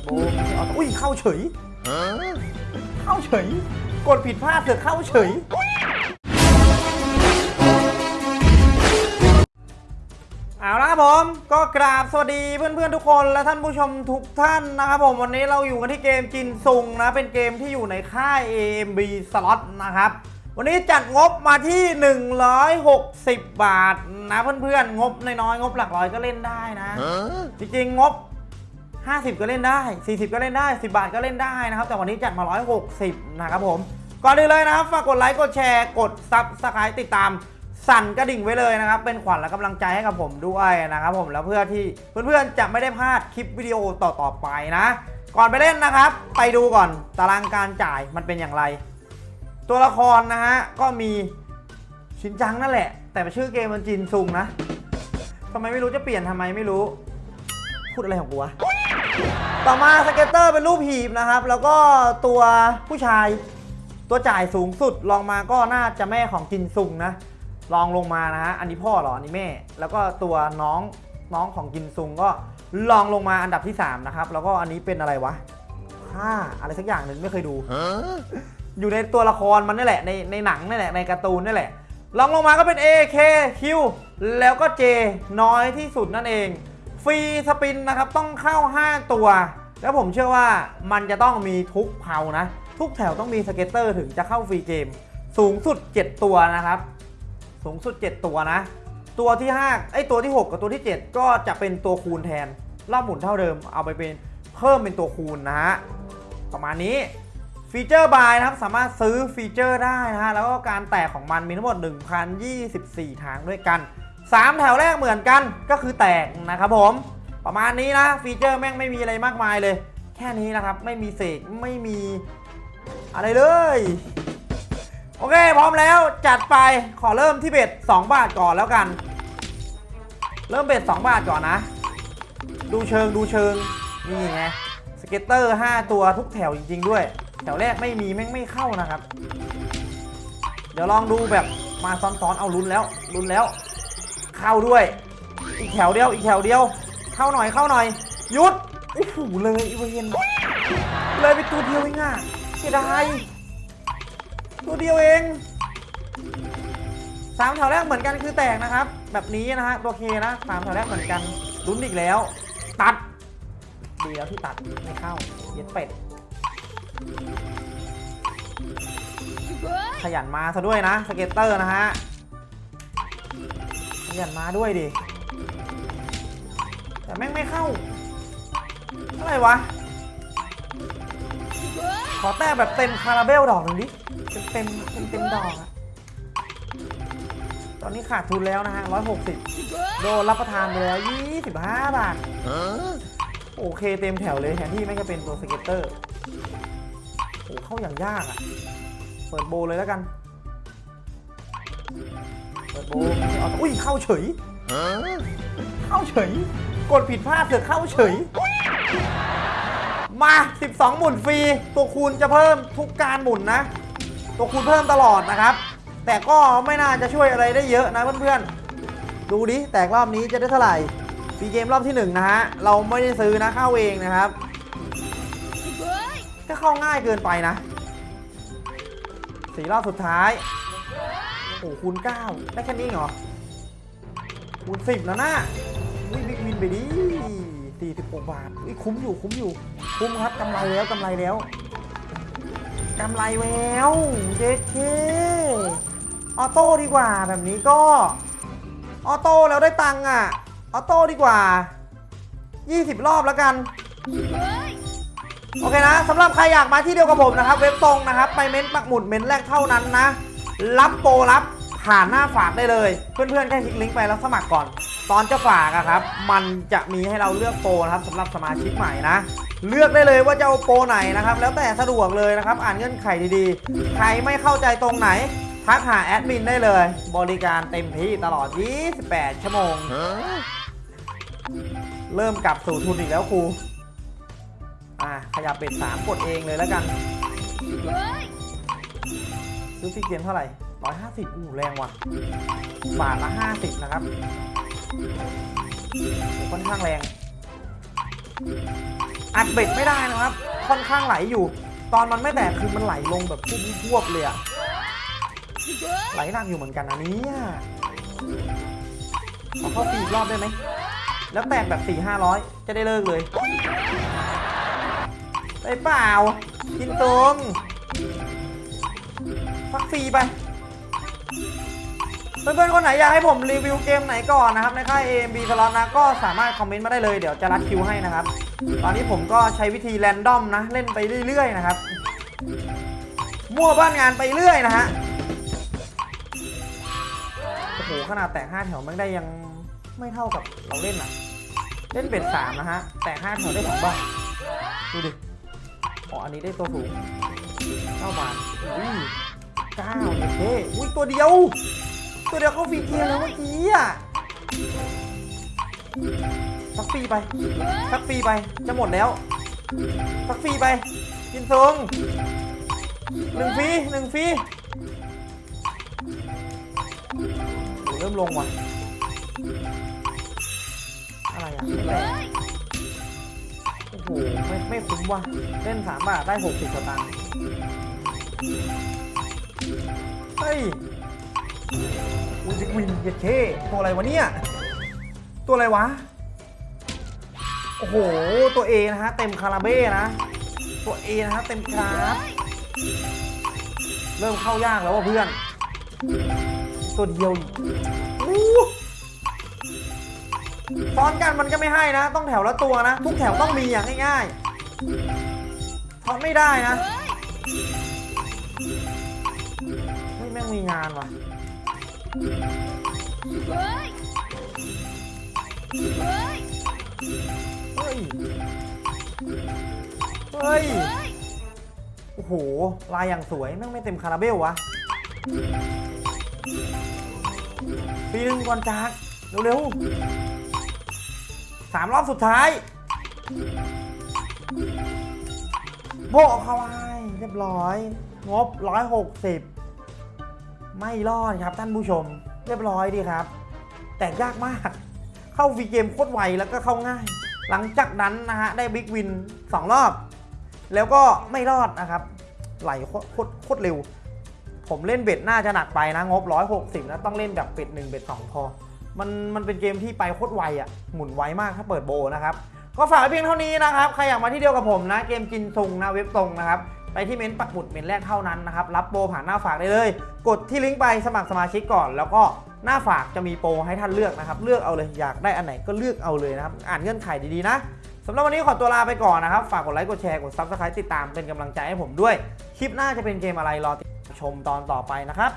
ดโบว์ไม่ใช่ออโต้อุ้ยเข้าเฉยเข้าเฉย กดผิดพลาดเสือกเข้าเฉย เอาละครับผม ก็กราบสวัสดีเพื่อนๆทุกคนและท่านผู้ชมทุกท่านนะครับผม วันนี้เราอยู่กันที่เกมจินซุงนะ เป็นเกมที่อยู่ในค่าย AMB Slot นะครับวันนี้จัดงบมาที่ 160 บาทนะเพื่อนๆ งบน้อยๆงบหลักร้อยก็เล่นได้นะ จริงๆ งบ 50 ก็เล่นได้ 40 ก็เล่นได้ 10 บาทก็เล่นได้นะครับ แต่วันนี้จัดมา 160 นะครับผม ก่อนอื่นเลยนะครับ ฝากกดไลค์ กดแชร์ กด subscribe ติดตาม สั่นกระดิ่งไว้เลยนะครับ เป็นขวัญและกำลังใจให้กับผมด้วยนะครับผม แล้วเพื่อที่เพื่อนๆ จะไม่ได้พลาดคลิปวิดีโอต่อๆไปนะ ก่อนไปเล่นนะครับ ไปดูก่อนตารางการจ่ายมันเป็นอย่างไร ตัวละครนะฮะ ก็มีชินจังนั่นแหละ แต่ชื่อเกมมันจินซุงนะทำไมไม่รู้จะเปลี่ยนทำไมไม่รู้พูดอะไรของกูวะ ต่อมา scatter เป็นรูปหีบนะครับ แล้วก็ตัวผู้ชายตัวจ่ายสูงสุดรองมาก็น่าจะแม่ของจินซุงนะรองลงมานะฮะอันนี้พ่อเหรออันนี้แม่ แล้วก็ตัวน้องน้องของจินซุงก็รองลงมาอันดับที่ 3 นะครับ แล้วก็อันนี้เป็นอะไรวะผ้าอะไรสักอย่างหนึ่งไม่เคยดู อยู่ในตัวละครมันนี่แหละในในหนังนี่แหละในการ์ตูนนี่แหละรองลงมาก็เป็น A K Q แล้วก็ J น้อยที่สุดนั่นเอง free spin นะครับต้องเข้า 5 ตัว แล้วผมเชื่อว่ามันจะต้องมีทุกแถวนะ ทุกแถวต้องมี scatter ถึงจะเข้า free game สูงสุด 7 ตัวนะครับ สูงสุด 7 ตัวนะ ตัวที่5ไอ้ตัวที่ 6 กับตัวที่ 7 ก็จะเป็นตัวคูณแทนรอบหมุนเท่าเดิม เอาไปเป็นเพิ่มเป็นตัวคูณนะฮะประมาณนี้feature buy นะครับสามารถซื้อฟีเจอร์ได้นะฮะแล้วก็การแตกของมันมีทั้งหมด 1,024 ทางด้วยกัน 3 แถวแรกเหมือนกันก็คือแตกนะครับผม ประมาณนี้นะฟีเจอร์แม่งไม่มีอะไรมากมายเลย แค่นี้นะครับ ไม่มีเสกไม่มีอะไรเลย โอเค พร้อมแล้วจัดไปขอเริ่มที่ bet 2บาทก่อนแล้วกัน เริ่ม bet 2บาทก่อนนะ ดูเชิงดูเชิงนี่ไง scatter 5 ตัวทุกแถวจริง ๆ ด้วย แถวแรกไม่มีแม่งไม่เข้านะครับ เดี๋ยวลองดูแบบมาซ้อนๆเอาลุ้นแล้วลุ้นแล้ว เข้าด้วย อีกแถวเดียวอีกแถวเดียว เข้าหน่อยเข้าหน่อยหยุดโอ้โหเลยอีเวรเลยไปตัวเดียวเองอะเสียดายตัวเดียวเองสามแถวแรกเหมือนกันคือแตกนะครับ แบบนี้นะฮะตัว K นะสามแถวแรกเหมือนกันลุ้นอีกแล้ว ตัดดีแล้วที่ตัดไม่เข้าเย็ดเป็ด ขยันมาซะด้วยนะ scatter นะฮะขยันมาด้วยดิ แต่แม่งไม่เข้า อะไรวะ ขอแต้มแบบเต็มคาราเบลดอกหนึ่งดิ เต็มเต็มเต็มดอกอะตอนนี้ขาดทุนแล้วนะฮะ 160 โดนรับประทานไปแล้ว 25 บาท โอเคเต็มแถวเลยแทนที่ไม่จะเป็นตัว scatter โอ้เข้าอย่างยากอะเปิดโบเลยแล้วกัน เปิดโบอุ้ย เข้าเฉย เข้าเฉย กดผิดพลาดเสือเข้าเฉย มา 12 หมุนฟรี ตัวคูณจะเพิ่มทุกการหมุนนะ ตัวคูณเพิ่มตลอดนะครับ แต่ก็ไม่น่าจะช่วยอะไรได้เยอะนะเพื่อนๆ ดูดิ แตกรอบนี้จะได้เท่าไหร่ฟรีเกมรอบที่ 1 นะฮะ เราไม่ได้ซื้อนะเข้าเองนะครับ ก็เข้าง่ายเกินไปนะสี่รอบสุดท้าย โอ้โหคูณ9ได้แค่นี้เหรอคูณ10แล้วนะ วิ่ง big win ไปดิ46บาทอุ๊ยคุ้มอยู่คุ้มอยู่ คุ้มครับกำไรแล้วกำไรแล้วกำไรแล้วเจ๊เค auto ดีกว่าแบบนี้ก็ auto แล้วได้ตังค์อะ auto ดีกว่า 20 รอบแล้วกันโอเคนะสำหรับใครอยากมาที่เดียวกับผมนะครับ เว็บตรงนะครับ ไปเม้นปักหมุดเม้นแรกเท่านั้นนะ รับโปรรับผ่านหน้าฝากได้เลย เพื่อนๆแค่คลิกลิงก์ไปแล้วสมัครก่อน ตอนจะฝากอะครับ มันจะมีให้เราเลือกโปรนะครับสำหรับสมาชิกใหม่นะ เลือกได้เลยว่าจะเอาโปรไหนนะครับ แล้วแต่สะดวกเลยนะครับ อ่านเงื่อนไขดีๆ ใครไม่เข้าใจตรงไหน ทักหาแอดมินได้เลย บริการเต็มที่ตลอด 28 ชั่วโมง เริ่มกลับสู่ทุนอีกแล้วครูอะขยับเบ็ดสามกดเองเลยแล้วกันซื้อฟรีเกมเท่าไหร่ร้อยห้าสิบอู้แรงว่ะ บาทละห้าสิบนะครับ ค่อนข้างแรง อัดเบ็ดไม่ได้นะครับ ค่อนข้างไหลอยู่ ตอนมันไม่แตกคือมันไหลลงแบบพุ่พวบเลยอะไหลหนักอยู่เหมือนกันนะเนี่ขอเข้าฟรีรอบได้ไหม แล้วแตกแบบ4 5 0 0จะได้เลิกเลยไปเปล่า กินตรงพักฟรีไป เพื่อนๆคนไหนอยากให้ผมรีวิวเกมไหนก่อนนะครับในค่าย AMB Slot นะก็สามารถคอมเมนต์มาได้เลยเดี๋ยวจะรัดคิวให้นะครับ ตอนนี้ผมก็ใช้วิธีแรนดอมนะ เล่นไปเรื่อยๆนะครับ มั่วบ้านงานไปเรื่อยนะฮะโอ้โหขนาดแตก5แถวมันได้ยังไม่เท่ากับเราเล่นอะเล่นเบ็ด3นะฮะแตก5แถวได้2บ้างดูดิอ๋ออันนี้ได้ตัวสูง9บาทอุ้ย9เนี่ยเท่อุ้ยตัวเดียว ตัวเดียวเข้าฟรีเกียร์แล้วเมื่อกี้อะสักฟรีไปสักฟรีไป จะหมดแล้วสักฟรีไป กินทรงหนึ่งฟรีหนึ่งฟรีเริ่มลงว่ะ อะไรอะไม่แตกโอ้โห ไม่ไม่คุ้มว่ะ เล่นสามบาทได้หกสิบสตางค์เฮ้ย อุ้ยจิกวินเย็ดเคตัวอะไรวะเนี่ย ตัวอะไรวะ โอ้โห ตัว A นะฮะ เต็มคาราเบ้นะ ตัว A นะฮะ เต็มกราฟเริ่มเข้ายากแล้วว่ะเพื่อน ตัวเดียวซ้อนกันมันก็ไม่ให้นะ ต้องแถวละตัวนะ ทุกแถวต้องมีอย่างง่ายๆซ้อนไม่ได้นะเฮ้ยแม่งมีงานว่ะ เฮ้ย เฮ้ย โอ้โห ลายอย่างสวยแม่งไม่เต็มคาราเบลวะ ปีหนึ่งก่อนจาก เร็วๆสามรอบสุดท้าย โบกเข้าไว้เรียบร้อย งบ160 ไม่รอดครับท่านผู้ชมเรียบร้อยดีครับ แต่ยากมาก เข้าฟรีเกมโคตรไวแล้วก็เข้าง่าย หลังจากนั้นนะฮะได้ big win 2 รอบ แล้วก็ไม่รอดนะครับไหลโคตรโคตรเร็ว ผมเล่น bet น่าจะหนักไปนะงบ 160นะต้องเล่นแบบ bet 1 bet 2พอมันมันเป็นเกมที่ไปโคตรไวอะ่ะหมุนไวมากถ้าเปิดโบนะครับก็ฝากเพียงเท่านี้นะครับ ใครอยากมาที่เดียวกับผมนะ เกมจินซุงนะเว็บตรงนะครับ ไปที่เม้นต์ปักหมุดเม้นต์แรกเท่านั้นนะครับรับโปรผ่านหน้าฝากได้เลย กดที่ลิงก์ไปสมัครสมาชิกก่อน แล้วก็หน้าฝากจะมีโปรให้ท่านเลือกนะครับเลือกเอาเลยอยากได้อันไหนก็เลือกเอาเลยนะครับอ่านเงื่อนไขดีๆนะสำหรับวันนี้ขอตัวลาไปก่อนนะครับ ฝากกดไลค์กดแชร์กด subscribe ติดตามเป็นกำลังใจให้ผมด้วย คลิปหน้าจะเป็นเกมอะไรรอติดชมตอนต่อไปนะครับ